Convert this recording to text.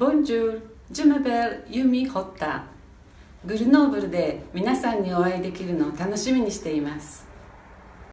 ボンジュール、ジュメベル、ユミ・ホッタグルノーブルで皆さんにお会いできるのを楽しみにしています。